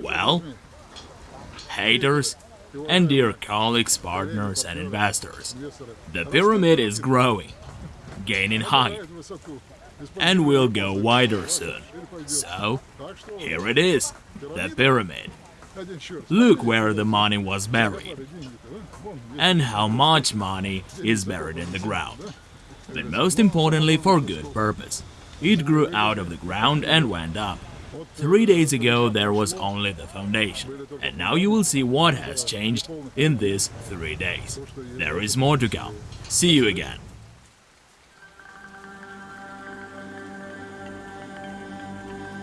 Well, haters and dear colleagues, partners, and investors, the pyramid is growing, gaining height, and will go wider soon. So, here it is, the pyramid. Look where the money was buried, and how much money is buried in the ground. But most importantly, for good purpose. It grew out of the ground and went up. Three days ago there was only the foundation, and now you will see what has changed in these three days. There is more to come. See you again.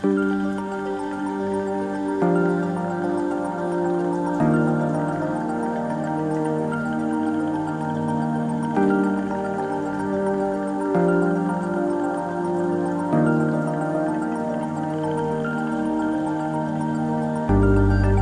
Thank Música